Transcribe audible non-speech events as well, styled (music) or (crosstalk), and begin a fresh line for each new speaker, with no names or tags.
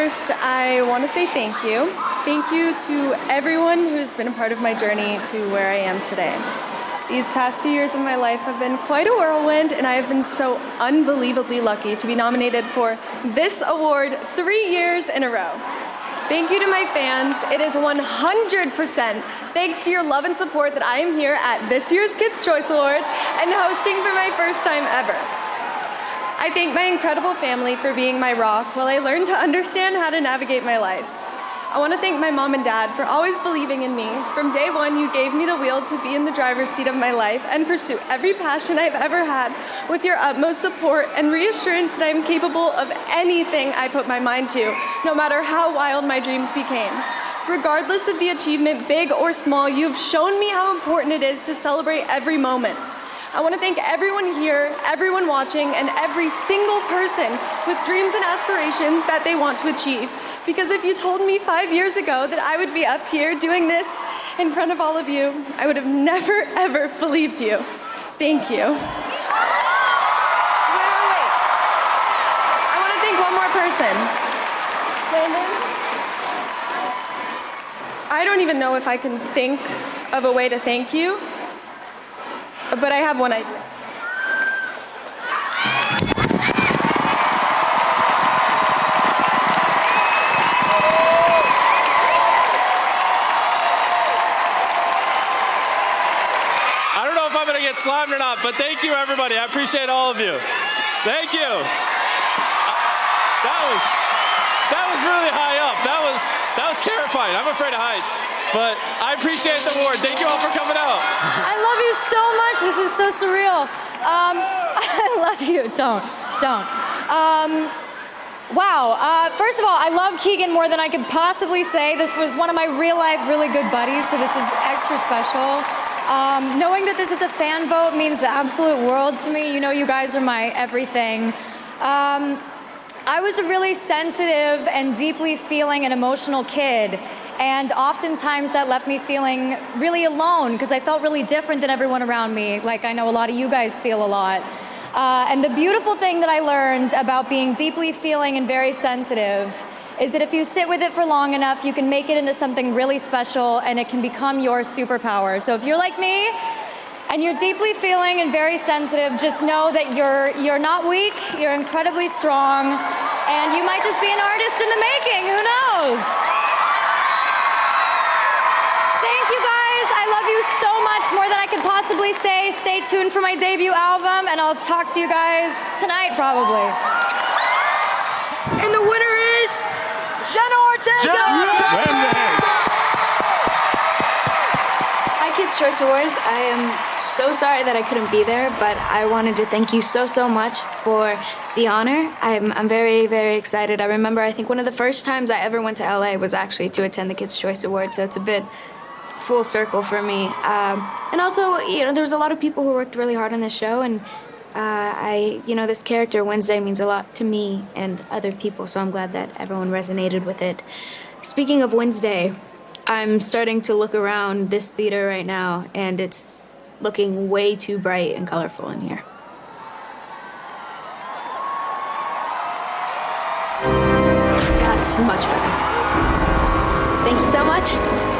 First, I want to say thank you. Thank you to everyone who's been a part of my journey to where I am today. These past few years of my life have been quite a whirlwind, and I have been so unbelievably lucky to be nominated for this award three years in a row. Thank you to my fans. It is 100% thanks to your love and support that I am here at this year's Kids' Choice Awards and hosting for my first time ever. I thank my incredible family for being my rock while I learn to understand how to navigate my life. I want to thank my mom and dad for always believing in me. From day one, you gave me the wheel to be in the driver's seat of my life and pursue every passion I've ever had with your utmost support and reassurance that I'm capable of anything I put my mind to, no matter how wild my dreams became. Regardless of the achievement, big or small, you've shown me how important it is to celebrate every moment. I want to thank everyone here, everyone watching, and every single person with dreams and aspirations that they want to achieve. Because if you told me five years ago that I would be up here doing this in front of all of you, I would have never, ever believed you. Thank you. I want to thank one more person. Landon? I don't even know if I can think of a way to thank you, but I have one idea.
I don't know if I'm going to get slammed or not, but thank you, everybody. I appreciate all of you. Thank you. That was terrifying. I'm afraid of heights, but I appreciate the award. Thank you all for coming out.
I love you so much. This is so surreal. Um, (laughs) I love you. Don't, don't. Um, wow. Uh, first of all, I love Keegan more than I could possibly say. This was one of my real life, really good buddies, so this is extra special. Um, knowing that this is a fan vote means the absolute world to me. You know, you guys are my everything. Um, I was a really sensitive and deeply feeling and emotional kid. And oftentimes that left me feeling really alone because I felt really different than everyone around me, like I know a lot of you guys feel a lot. Uh, and the beautiful thing that I learned about being deeply feeling and very sensitive is that if you sit with it for long enough, you can make it into something really special and it can become your superpower. So if you're like me, and you're deeply feeling and very sensitive, just know that you're, you're not weak, you're incredibly strong, and you might just be an artist in the making, who knows? Thank you guys, I love you so much, more than I could possibly say. Stay tuned for my debut album, and I'll talk to you guys tonight, probably.
And the winner is Jenna Ortega!
Hi, Kids' Choice Awards. I am so sorry that I couldn't be there, but I wanted to thank you so, so much for the honor. I'm, I'm very, very excited. I remember, I think one of the first times I ever went to LA was actually to attend the Kids' Choice Awards, so it's a bit full circle for me. Um, and also, you know, there was a lot of people who worked really hard on this show, and uh, I, you know, this character Wednesday means a lot to me and other people, so I'm glad that everyone resonated with it. Speaking of Wednesday, I'm starting to look around this theater right now, and it's looking way too bright and colorful in here. That's much better. Thank you so much.